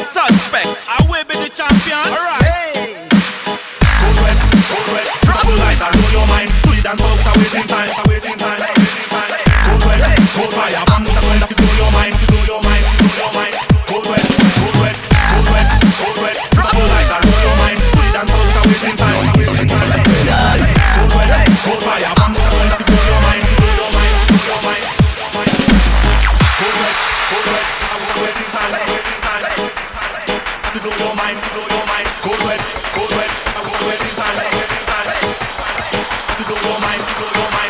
Suspect, I will be the champion. Alright. Hey. Code red, code red. Trouble light, I blow your mind. Do it and I'm wasting time, I'm wasting time. mind, you gon' go mind.